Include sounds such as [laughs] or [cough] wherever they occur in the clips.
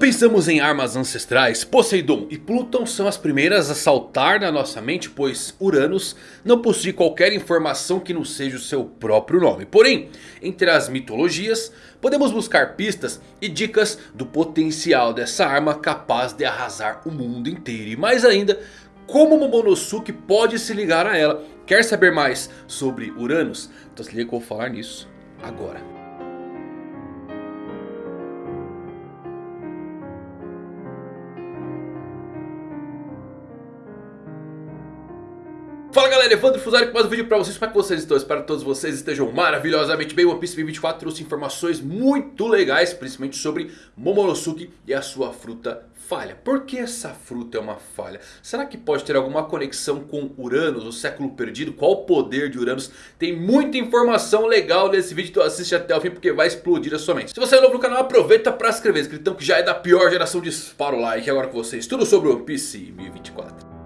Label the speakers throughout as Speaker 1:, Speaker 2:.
Speaker 1: pensamos em armas ancestrais, Poseidon e Plutão são as primeiras a saltar na nossa mente, pois Uranus não possui qualquer informação que não seja o seu próprio nome. Porém, entre as mitologias, podemos buscar pistas e dicas do potencial dessa arma capaz de arrasar o mundo inteiro. E mais ainda, como Momonosuke pode se ligar a ela. Quer saber mais sobre Uranus? Então se liga que eu vou falar nisso agora. Fala galera, Evandro Fusari com mais um vídeo pra vocês, como é que vocês estão? Espero que todos vocês estejam maravilhosamente bem One Piece 2024 trouxe informações muito legais, principalmente sobre Momonosuke e a sua fruta falha Por que essa fruta é uma falha? Será que pode ter alguma conexão com Uranus, o século perdido? Qual o poder de Uranus? Tem muita informação legal nesse vídeo, então assiste até o fim porque vai explodir a sua mente Se você é novo no canal, aproveita pra se inscrever, inscritão que já é da pior geração, dispara o like agora com vocês Tudo sobre One Piece 2024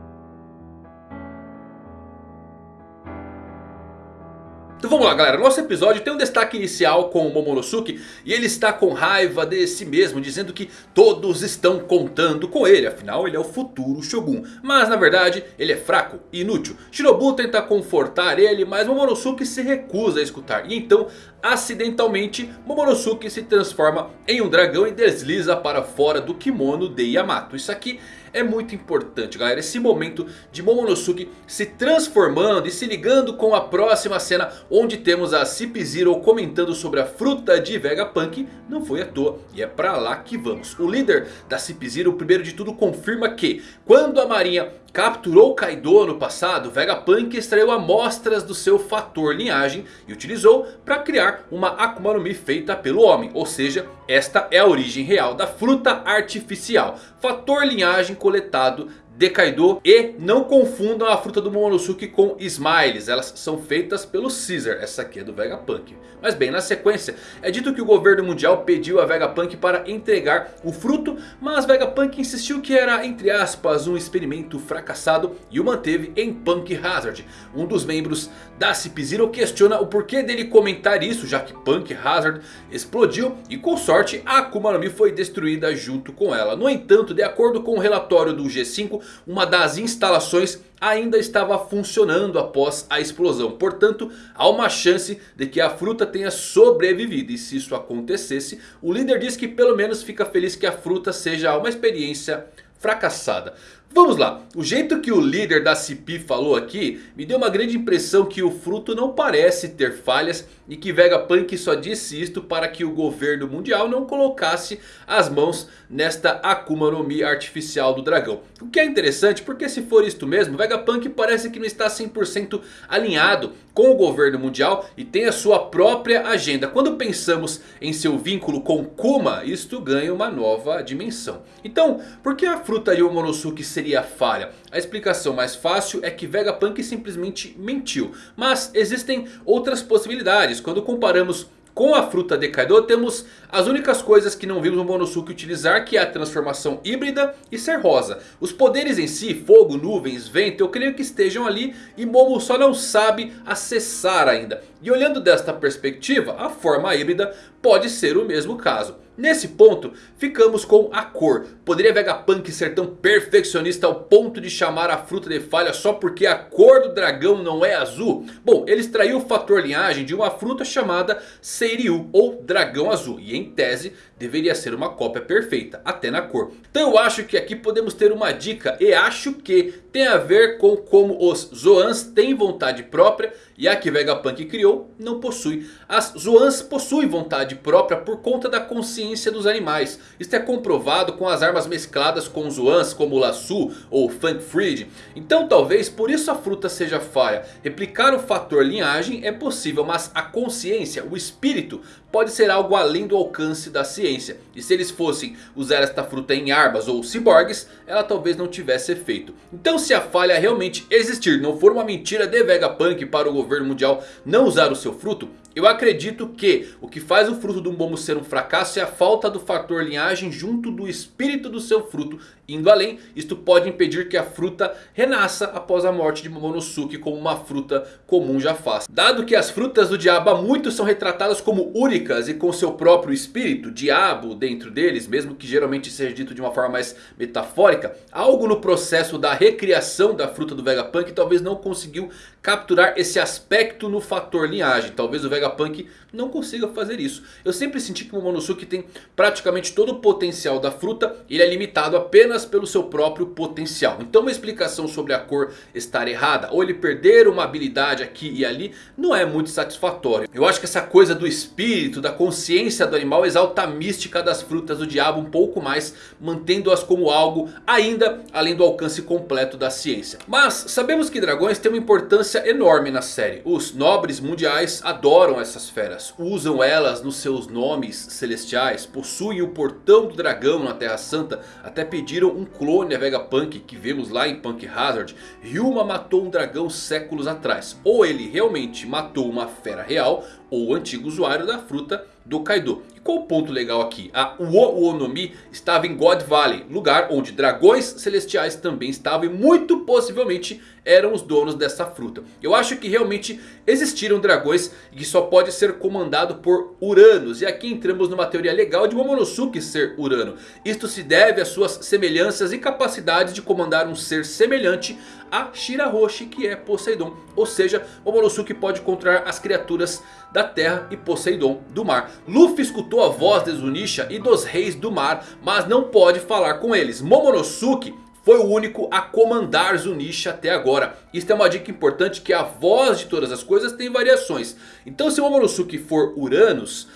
Speaker 1: Então vamos lá galera, nosso episódio tem um destaque inicial com o Momonosuke e ele está com raiva de si mesmo, dizendo que todos estão contando com ele, afinal ele é o futuro Shogun. Mas na verdade ele é fraco e inútil. Shinobu tenta confortar ele, mas Momonosuke se recusa a escutar. E então, acidentalmente, Momonosuke se transforma em um dragão e desliza para fora do kimono de Yamato. Isso aqui é muito importante galera. Esse momento de Momonosuke se transformando e se ligando com a próxima cena. Onde temos a Cip Zero comentando sobre a fruta de Vegapunk. Não foi à toa e é pra lá que vamos. O líder da Cip Zero primeiro de tudo confirma que quando a marinha capturou Kaido no passado, Vegapunk extraiu amostras do seu fator linhagem e utilizou para criar uma Akuma no Mi feita pelo homem. Ou seja, esta é a origem real da fruta artificial. Fator linhagem coletado de Kaido. E não confundam a fruta do Momonosuke com Smiles. Elas são feitas pelo Caesar. Essa aqui é do Vegapunk. Mas bem, na sequência é dito que o governo mundial pediu a Vegapunk para entregar o fruto. Mas Vegapunk insistiu que era, entre aspas, um experimento fracassado. E o manteve em Punk Hazard. Um dos membros da Cip Zero questiona o porquê dele comentar isso. Já que Punk Hazard explodiu. E com sorte a Akuma no Mi foi destruída junto com ela. No entanto, de acordo com o relatório do G5 uma das instalações ainda estava funcionando após a explosão. Portanto, há uma chance de que a fruta tenha sobrevivido. E se isso acontecesse, o líder diz que pelo menos fica feliz que a fruta seja uma experiência fracassada. Vamos lá, o jeito que o líder da CP falou aqui me deu uma grande impressão que o fruto não parece ter falhas e que Vegapunk só disse isto para que o governo mundial não colocasse as mãos nesta Akuma no Mi artificial do dragão. O que é interessante porque se for isto mesmo, Vegapunk parece que não está 100% alinhado com o governo mundial e tem a sua própria agenda. Quando pensamos em seu vínculo com Kuma, isto ganha uma nova dimensão. Então, por que a fruta de Momonosuke seria seria falha? A explicação mais fácil é que Vegapunk simplesmente mentiu. Mas existem outras possibilidades. Quando comparamos com a fruta de Kaido temos as únicas coisas que não vimos o Monosuke utilizar. Que é a transformação híbrida e ser rosa. Os poderes em si, fogo, nuvens, vento. Eu creio que estejam ali e Momo só não sabe acessar ainda. E olhando desta perspectiva, a forma híbrida pode ser o mesmo caso. Nesse ponto, ficamos com a cor. Poderia Vegapunk ser tão perfeccionista ao ponto de chamar a fruta de falha só porque a cor do dragão não é azul? Bom, ele extraiu o fator linhagem de uma fruta chamada Seiryu ou dragão azul. E em tese, deveria ser uma cópia perfeita, até na cor. Então eu acho que aqui podemos ter uma dica e acho que tem a ver com como os Zoans têm vontade própria e a que Vegapunk criou não possui. As Zoans possuem vontade própria por conta da consciência dos animais. Isto é comprovado com as armas mescladas com Zoans como o Lasso ou Funk Freed. Então talvez por isso a fruta seja falha. Replicar o fator linhagem é possível, mas a consciência, o espírito, pode ser algo além do alcance da ciência. E se eles fossem usar esta fruta em armas ou ciborgues, ela talvez não tivesse efeito. Então se a falha realmente existir, não for uma mentira de Vegapunk para o governo mundial não usar o seu fruto, Eu acredito que o que faz o fruto do Momo ser um fracasso é a falta do fator linhagem junto do espírito do seu fruto indo além. Isto pode impedir que a fruta renasça após a morte de Momonosuke como uma fruta comum já faz. Dado que as frutas do diabo há muito são retratadas como únicas e com seu próprio espírito, diabo dentro deles, mesmo que geralmente seja dito de uma forma mais metafórica. Algo no processo da recriação da fruta do Vegapunk talvez não conseguiu capturar esse aspecto no fator linhagem. Talvez o Vegapunk não consiga fazer isso. Eu sempre senti que o Momonosuke tem praticamente todo o potencial da fruta. Ele é limitado apenas pelo seu próprio potencial. Então uma explicação sobre a cor estar errada. Ou ele perder uma habilidade aqui e ali. Não é muito satisfatório. Eu acho que essa coisa do espírito, da consciência do animal. Exalta a mística das frutas do diabo um pouco mais. Mantendo-as como algo ainda além do alcance completo da ciência. Mas sabemos que dragões têm uma importância enorme na série. Os nobres mundiais adoram essas feras usam elas nos seus nomes celestiais, possuem o portão do dragão na Terra Santa, até pediram um clone a Vegapunk que vemos lá em Punk Hazard. Ryuma matou um dragão séculos atrás, ou ele realmente matou uma fera real, ou antigo usuário da fruta do Kaido. E qual o ponto legal aqui? A Uo Uonomi estava em God Valley, lugar onde dragões celestiais também estavam e muito possivelmente eram os donos dessa fruta. Eu acho que realmente existiram dragões que só pode ser comandado por Uranus. E aqui entramos numa teoria legal de Momonosuke ser Urano. Isto se deve às suas semelhanças e capacidades de comandar um ser semelhante a Shirahoshi que é Poseidon. Ou seja, Momonosuke pode controlar as criaturas da terra e Poseidon do mar. Luffy escutou a voz de Zunisha e dos reis do mar, mas não pode falar com eles. Momonosuke foi o único a comandar Zunisha até agora. Isto é uma dica importante que a voz de todas as coisas tem variações. Então se Momonosuke for Uranus...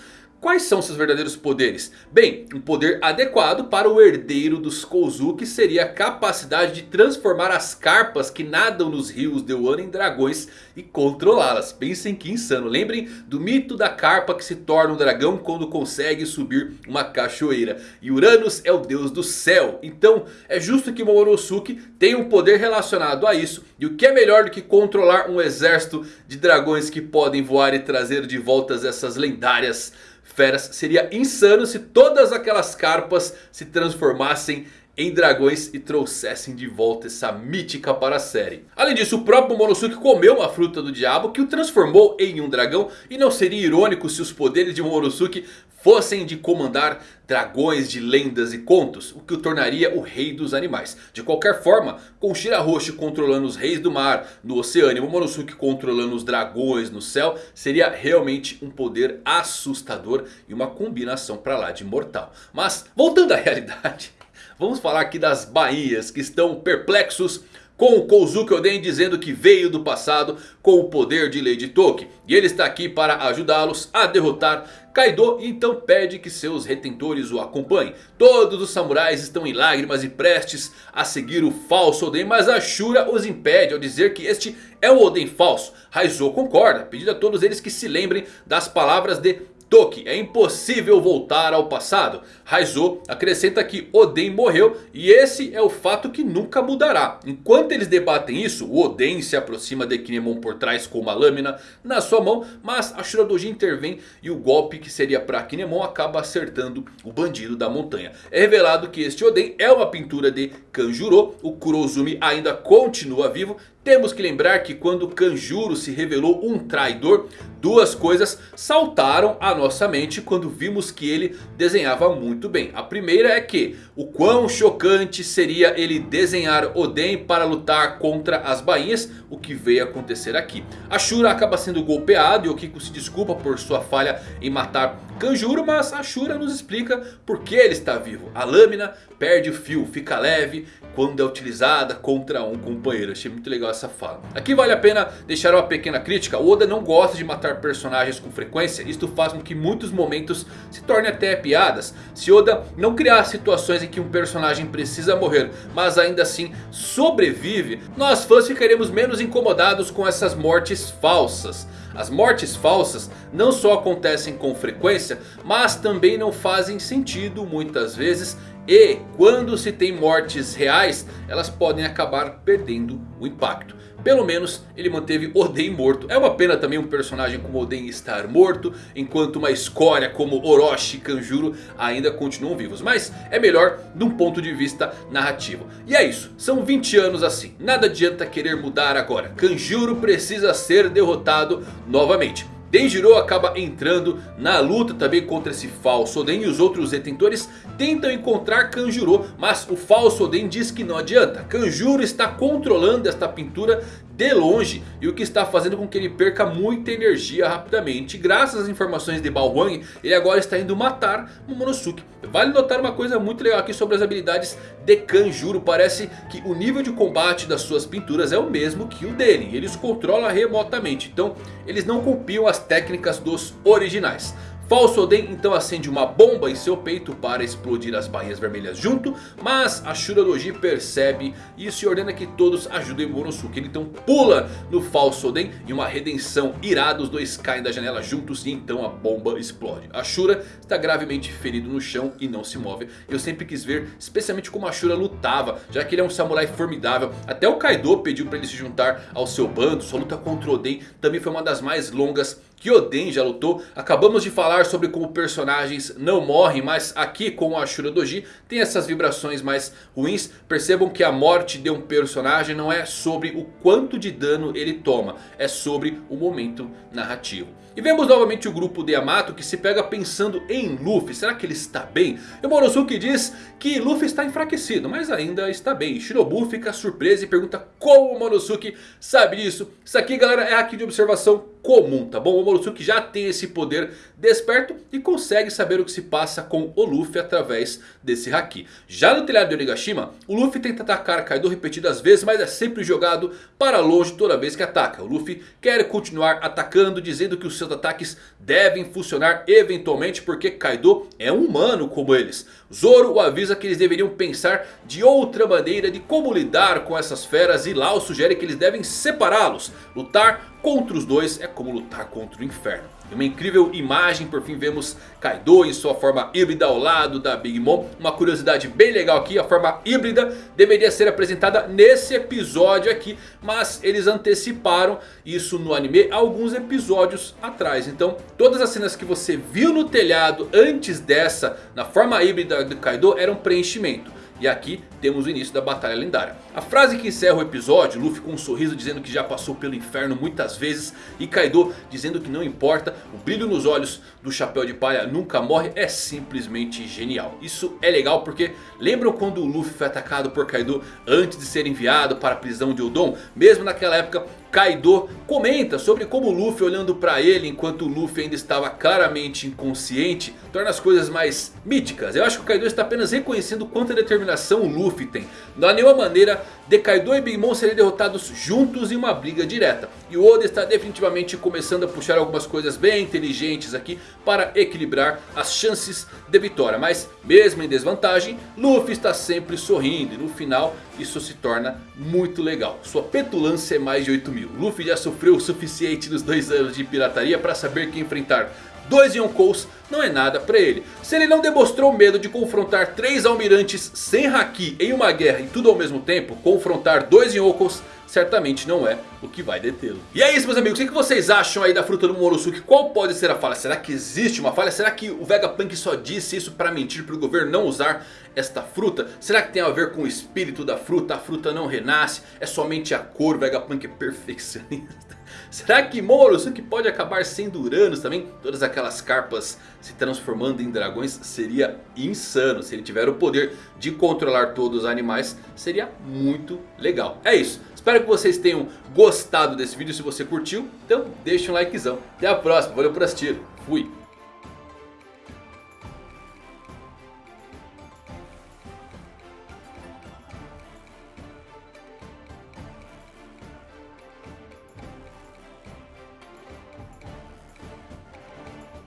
Speaker 1: Quais são seus verdadeiros poderes? Bem, um poder adequado para o herdeiro dos Kozuki seria a capacidade de transformar as carpas que nadam nos rios de Wano em dragões e controlá-las. Pensem que insano. Lembrem do mito da carpa que se torna um dragão quando consegue subir uma cachoeira. E Uranus é o deus do céu. Então é justo que Momonosuke tenha um poder relacionado a isso. E o que é melhor do que controlar um exército de dragões que podem voar e trazer de volta essas lendárias feras. Seria insano se todas aquelas carpas se transformassem em dragões e trouxessem de volta essa mítica para a série. Além disso, o próprio Momonosuke comeu uma fruta do diabo que o transformou em um dragão. E não seria irônico se os poderes de Momonosuke fossem de comandar dragões de lendas e contos, o que o tornaria o rei dos animais. De qualquer forma, com Shirahoshi controlando os reis do mar no oceano e Momonosuke controlando os dragões no céu, seria realmente um poder assustador e uma combinação para lá de mortal. Mas voltando à [laughs] realidade, vamos falar aqui das baías que estão perplexos com o Kozuki Oden dizendo que veio do passado com o poder de Lady Toki. E ele está aqui para ajudá-los a derrotar Kaido e então pede que seus retentores o acompanhem. Todos os samurais estão em lágrimas e prestes a seguir o falso Oden. Mas a Shura os impede ao dizer que este é o Oden falso. Raizo concorda, pedindo a todos eles que se lembrem das palavras de Toki, é impossível voltar ao passado. Raizo acrescenta que Oden morreu e esse é o fato que nunca mudará. Enquanto eles debatem isso, o Oden se aproxima de Kinemon por trás com uma lâmina na sua mão. Mas a Shuradoji intervém e o golpe que seria para Kinemon acaba acertando o bandido da montanha. É revelado que este Oden é uma pintura de Kanjuro. O Kurozumi ainda continua vivo. Temos que lembrar que quando Kanjuro se revelou um traidor, duas coisas saltaram à nossa mente quando vimos que ele desenhava muito bem. A primeira é que o quão chocante seria ele desenhar Oden para lutar contra as bainhas, o que veio acontecer aqui. A Shura acaba sendo golpeado e o Kiko se desculpa por sua falha em matar Kanjuro, mas a Shura nos explica por que ele está vivo. A lâmina perde o fio, fica leve quando é utilizada contra um companheiro. Achei muito legal essa fala. Aqui vale a pena deixar uma pequena crítica. O Oda não gosta de matar personagens com frequência. Isto faz com que muitos momentos se tornem até piadas. Se Oda não criar situações em que um personagem precisa morrer, mas ainda assim sobrevive, nós fãs ficaremos menos incomodados com essas mortes falsas. As mortes falsas não só acontecem com frequência, mas também não fazem sentido muitas vezes. E quando se tem mortes reais, elas podem acabar perdendo o impacto. pelo menos ele manteve Oden morto. É uma pena também um personagem como Oden estar morto, enquanto uma escória como Orochi e Kanjuro ainda continuam vivos. Mas é melhor de um ponto de vista narrativo. E é isso, são 20 anos assim, nada adianta querer mudar agora. Kanjuro precisa ser derrotado novamente. Denjiro acaba entrando na luta também contra esse falso Oden. E os outros detentores tentam encontrar Kanjuro. Mas o falso Oden diz que não adianta. Kanjuro está controlando esta pintura de longe. E o que está fazendo com que ele perca muita energia rapidamente. Graças às informações de Bao ele agora está indo matar Momonosuke. Vale notar uma coisa muito legal aqui sobre as habilidades de Kanjuro. Parece que o nível de combate das suas pinturas é o mesmo que o dele. Ele os controla remotamente. Então eles não copiam as técnicas dos originais. Falso Oden então acende uma bomba em seu peito para explodir as bainhas vermelhas junto. Mas a Shura Doji percebe isso e ordena que todos ajudem Momonosuke. Ele então pula no Falso Oden e uma redenção irada. Os dois caem da janela juntos e então a bomba explode. A Shura está gravemente ferido no chão e não se move. Eu sempre quis ver especialmente como a Shura lutava. Já que ele é um samurai formidável. Até o Kaido pediu para ele se juntar ao seu bando. Sua luta contra Oden também foi uma das mais longas que Oden já lutou. Acabamos de falar sobre como personagens não morrem, mas aqui com o Ashura Doji tem essas vibrações mais ruins. Percebam que a morte de um personagem não é sobre o quanto de dano ele toma, é sobre o momento narrativo. E vemos novamente o grupo de Yamato que se pega pensando em Luffy. Será que ele está bem? E o Morosuke diz que Luffy está enfraquecido, mas ainda está bem. Shinobu fica surpreso e pergunta como o Morosuke sabe disso. Isso aqui galera é aqui de observação comum, tá bom? O Momonosuke já tem esse poder desperto e consegue saber o que se passa com o Luffy através desse Haki. Já no telhado de Onigashima, o Luffy tenta atacar Kaido repetidas vezes, mas é sempre jogado para longe toda vez que ataca. O Luffy quer continuar atacando, dizendo que os seus ataques devem funcionar eventualmente porque Kaido é um humano como eles. Zoro o avisa que eles deveriam pensar de outra maneira de como lidar com essas feras e Lau sugere que eles devem separá-los, lutar contra os dois é como lutar contra o inferno. Em uma incrível imagem, por fim vemos Kaido em sua forma híbrida ao lado da Big Mom. Uma curiosidade bem legal aqui, a forma híbrida deveria ser apresentada nesse episódio aqui. Mas eles anteciparam isso no anime alguns episódios atrás. Então todas as cenas que você viu no telhado antes dessa, na forma híbrida do Kaido, eram preenchimento. E aqui temos o início da batalha lendária. A frase que encerra o episódio, Luffy com um sorriso dizendo que já passou pelo inferno muitas vezes. E Kaido dizendo que não importa, o brilho nos olhos do chapéu de palha nunca morre. É simplesmente genial. Isso é legal porque lembram quando o Luffy foi atacado por Kaido antes de ser enviado para a prisão de Odon? Mesmo naquela época Kaido comenta sobre como Luffy olhando para ele enquanto Luffy ainda estava claramente inconsciente torna as coisas mais míticas. Eu acho que o Kaido está apenas reconhecendo quanta determinação o Luffy tem. Não há nenhuma maneira de Kaido e Big Mom serem derrotados juntos em uma briga direta. E o Oda está definitivamente começando a puxar algumas coisas bem inteligentes aqui para equilibrar as chances de vitória. Mas mesmo em desvantagem, Luffy está sempre sorrindo e no final isso se torna muito legal. Sua petulância é mais de 8 mil. Luffy já sofreu o suficiente nos dois anos de pirataria para saber que enfrentar dois Yonkous não é nada para ele. Se ele não demonstrou medo de confrontar três almirantes sem Haki em uma guerra e tudo ao mesmo tempo, confrontar dois Yonkous certamente não é o que vai detê-lo. E é isso meus amigos, o que vocês acham aí da fruta do Morosuke? Qual pode ser a falha? Será que existe uma falha? Será que o Vegapunk só disse isso para mentir para o governo não usar esta fruta? Será que tem a ver com o espírito da fruta? A fruta não renasce? É somente a cor? O Vegapunk é perfeccionista? Será que Momonosuke pode acabar sendo Uranus também? Todas aquelas carpas se transformando em dragões seria insano. Se ele tiver o poder de controlar todos os animais, seria muito legal. É isso. Espero que vocês tenham gostado desse vídeo. Se você curtiu, então deixa um likezão. Até a próxima. Valeu por assistir. Fui.